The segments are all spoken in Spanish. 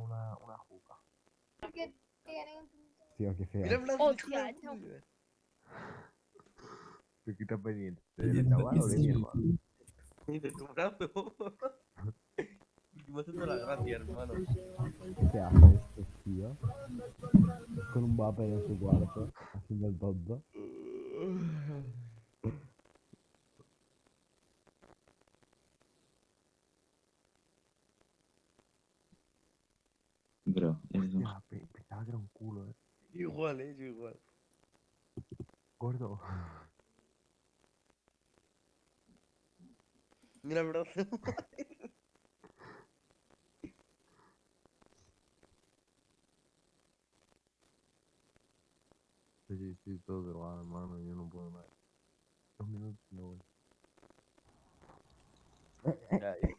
una, una juca. Tío, qué fea. Mira el brazo, Hostia, hijo de puta. ¿De qué estás pendiente? ¿De chaval o de mi hermano? Y de tu brazo. Me hace toda la gracia, hermano. ¿Qué hace este tío? Con un vapor en su cuarto, haciendo el tonto. Bro, eres un... Hostia, pe- pensaba que era un culo, eh. Igual, eh, yo igual. Gordo. Mira el brazo. Sí, sí, sí, todo drogado, hermano. Yo no puedo más. Dos minutos y me voy. Ya, ya.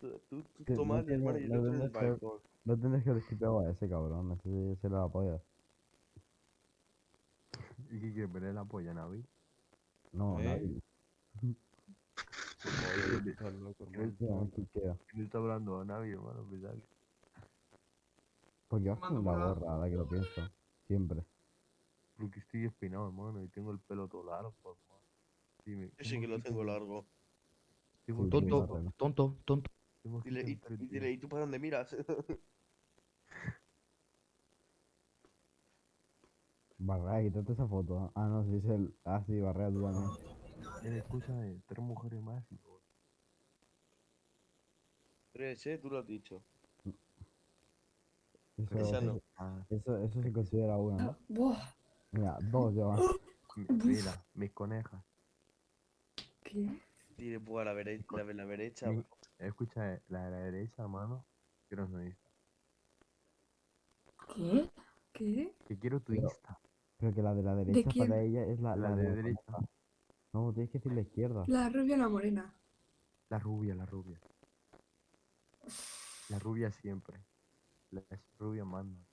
Tú, tú, tú Que no tomas, tiene- hermano, y no yo el que- balcón. No tendrás que haber skipeado a ese cabrón, ese se la polla. ¿Y qué quieres? ¿Veré la polla, Navi? No, ¿Eh? quiquea. ¿Quién está hablando? Navi, hermano. Que... Porque vas con la gorra, ahora que lo pienso. Siempre. Porque estoy espinado, hermano. Y tengo el pelo todo largo, hermano. Sí, me- Yo sí que lo tengo largo. Tonto, tonto, tonto. Tengo aquí Dile, y, dile, ¿y tú para dónde miras? Barrea, quítate esa foto. ¿no? Ah, no, sí es el. Ah, sí, Barrea, tú también. Eh, escúchame, tres mujeres más y todo. Tres, eh, tú lo has dicho. Eso, Esa no. eso, Ah, eso, se considera una, ¿no? Buah. Mira, dos llevan. mi- mira, mis conejas. ¿Qué? Dile, pues a la, derecha la, de la derecha. Mi- Escucha, la de la derecha, hermano. Quiero tu Insta. ¿Qué? ¿Qué? Que quiero tu Pero- Insta. Pero que la de la derecha quién? para ella es la, La la de la derecha. No, tienes que decir la izquierda. La rubia o la morena. La rubia, la rubia. La rubia siempre. La rubia manda.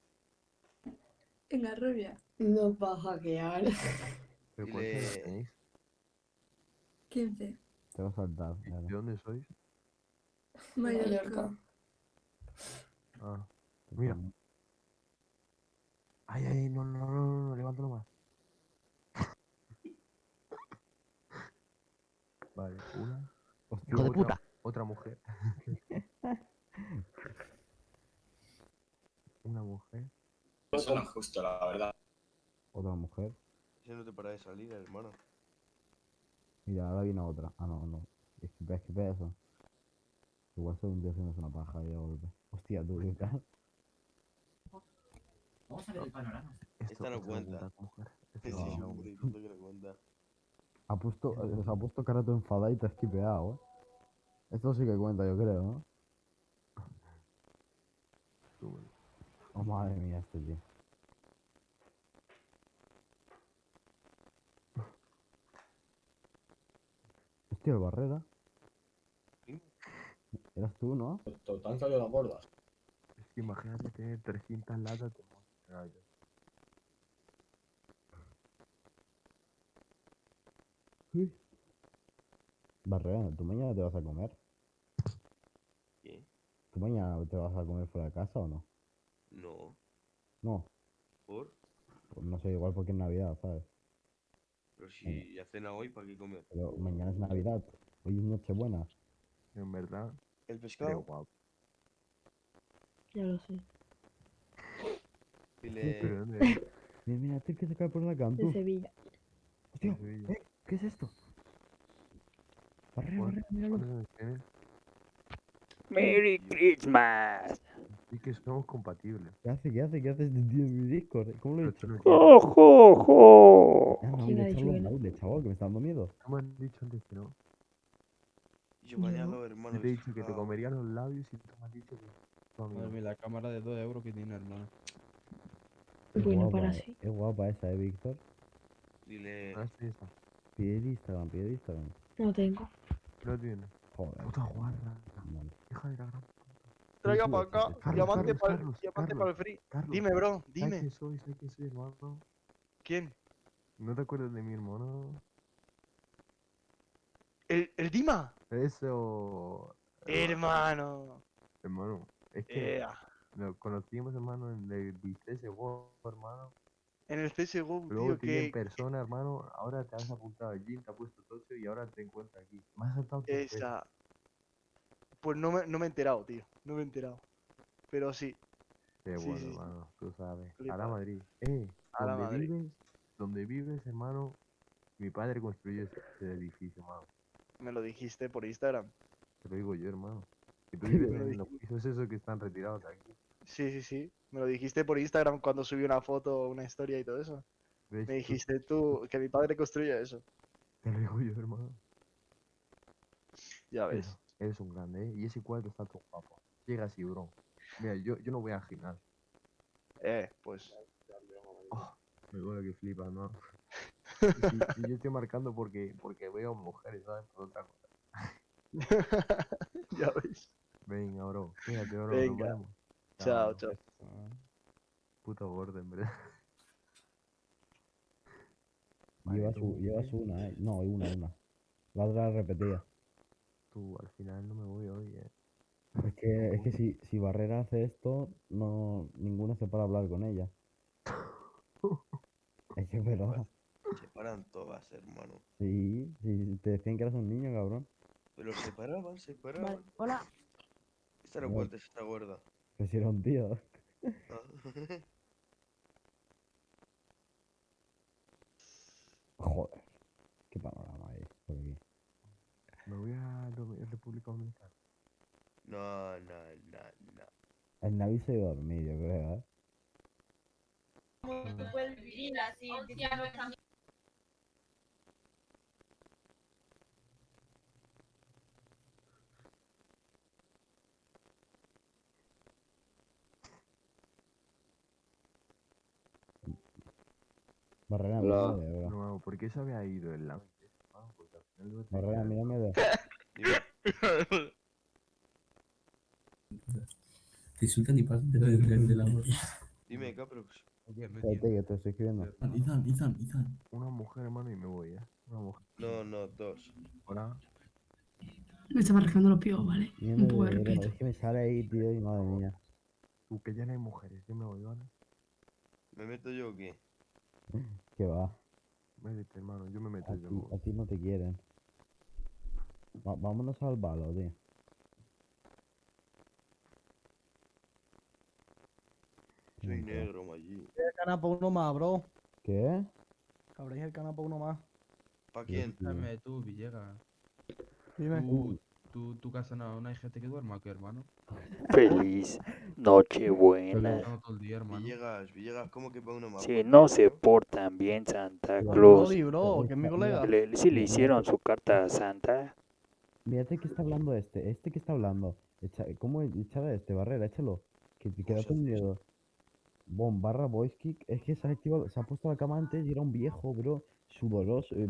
En la rubia. Nos va a hackear. ¿Pero Dile- tenéis? 15. Te va a saltar. ¿Y claro. ¿De dónde sois? Mallorca. Mallorca. Ah, mira. Ay, ay, no, no, no, no, no, levántalo más. Vale, una. Hostia, Hijo de otra, puta. Otra mujer. una mujer. Eso no es justo, la verdad. otra mujer. Ese no te para de salir, hermano. Mira, ahora viene otra. Ah, no, no. Esquipea, esquipea eso. Igual soy un tío haciendo una paja y de golpe. Hostia, tú, ¿qué tal? Vamos a ver el panorama. Esta no cuenta. Sí, Esto No. que no cuenta. Ha puesto, eh, se ha puesto cara todo enfadada y te ha esquipeado, ¿eh? Esto sí que cuenta, yo creo, ¿no? Oh, madre mía, este tío. Hostia, el Barrera. Sí. Eras tú, ¿no? Te han salido las gordas. Es que imagínate tener 300 latas de Monster Ice. Barrera, ¿tú mañana te vas a comer? ¿Qué? ¿Tú mañana te vas a comer fuera de casa o no? No. No, ¿Por? pues no sé, igual porque es Navidad, ¿sabes? Pero si ya cena hoy, ¿para qué comer? Pero mañana es Navidad, hoy es Nochebuena. En verdad, ¿El creo pescado? guapo. Ya lo sé. Dile... Pero ¿dónde es? Mira, mira, este que se cae por la De cantú. Sevilla. Hostia, Sevilla. ¿eh? ¿Qué es esto? Barrera, ¿Cuántos barrera, míralo. cuántos años tienes? Merry Christmas. Sí que somos compatibles. ¿Qué hace? ¿Qué hace? ¿Qué hace este tío en mi Discord? ¿Cómo lo he hecho? ¡Ojo, ojo! Ah, no, ¿Quién ha de de chaval, que me está dando miedo. Has dicho antes que no. Yo mañana, hermano. Yo te he dicho que te pescado. comería los labios y tú me has dicho que... amigo. Madre mía, la cámara de 2 euros que tiene, hermano. Es Bueno, guapa, para eh. sí. Es guapa esa, ¿eh, Víctor? Dile... Ah, sí, esa. Pide el Instagram, pide el Instagram. No tengo. No tiene. Joder. Puta guarra. Vale. Hija de la gran... Traiga para acá. Diamante para el free. Carlos, Dime, bro. ¿Sabes Dime. quién soy? ¿Sabes quién soy, hermano? ¿Quién? ¿No te acuerdas de mi hermano? ¿El, el Dima? Eso... Hermano. Hermano, es que... Ea. Lo conocimos, hermano, en el World, hermano. En el CSGO, Luego tío, vi en que persona, hermano. Ahora te has apuntado al gym, te has puesto tocho y ahora te encuentras aquí. Has saltado veces. esa... Pues no me, no me he enterado, tío. No me he enterado. Pero sí. Qué sí, bueno, sí, hermano. Tú sabes. A la Madrid. Eh, A la Madrid. vives, donde vives, hermano. Mi padre construyó ese, ese edificio, hermano. Me lo dijiste por Instagram. Te lo digo yo, hermano. Tú lo en los pisos esos que están retirados aquí. Sí, sí, sí. Me lo dijiste por Instagram cuando subí una foto, una historia y todo eso. Me Tú- dijiste tú que mi padre construyó eso. Te lo digo yo, hermano. Ya ves. Eres un grande, ¿eh? Y ese cuadro está todo guapo. Llega así, bro. Mira, yo, yo no voy al gimnasio. Eh, pues. Me duele que flipas, ¿no? Y, yo estoy marcando porque, porque veo mujeres, ¿sabes? Por otra cosa. ya ves. Venga, bro. Fíjate, bro. Venga. Nos vemos. Chao, bro. chao. Puto gordo, en verdad. Llevas, una, eh. No, una, una. La otra la repetía. Tú, al final no me voy hoy, eh. Es que, es que si, si Barrera hace esto, no ninguno se para hablar con ella. Es que es verdad. Se paran todas, hermano. Sí, sí, te decían que eras un niño, cabrón. Pero se paraban, se paraban. Vale, hola. Esta no cuenta, esta gorda. Que si era un tío. Ah. Joder. Qué panorama hay por aquí. Me voy a República Dominicana. no, no, no, no. El Navi se iba a dormir, yo creo, ¿eh? Barrera, Hola. mírame, bro. No, ¿por qué se había ido el lado? Porque al final lo Barrera, mírame de... Te insultan y pasan de, de, de, de la gorra. Dime, Caprox. Espérate, que te estoy escribiendo. Izan, Izan, Izan. Una mujer, hermano, y me voy, eh. Una mujer. No, no, dos. Hola. Me estaba rascando los pies, ¿vale? Mírame Un poco de- respeto. Es que me sale ahí, tío, y madre mía. Tú, que ya no hay mujeres. Yo me voy, ¿vale? ¿Me meto yo o qué? Que va. Métete, hermano. Yo me meto, A yo ti, a ti no te quieren. Va- vámonos al balo, tío. Soy negro, allí. El canal para uno más, bro. ¿Qué? Cabréis el canal para uno más. ¿Para quién? Dame tú, Villegas. Dime. Tú, tú, tu casa no, no hay gente que duerma, ¿qué, hermano? Feliz Nochebuena. Estamos todo el día, hermano. Villegas, Villegas, ¿cómo que para uno más? Si no se portan bien Santa Claus, Oli, bro, que es mi colega. le, si le hicieron su carta a Santa, Mírate que está hablando este. Este que está hablando. Echa, ¿Cómo echar a este? Barrera, échalo. Que te ¿Cómo queda con miedo. Bom, barra voice kick. Es que se ha activado, se ha puesto la cama antes y era un viejo, bro. Sudoroso. eh,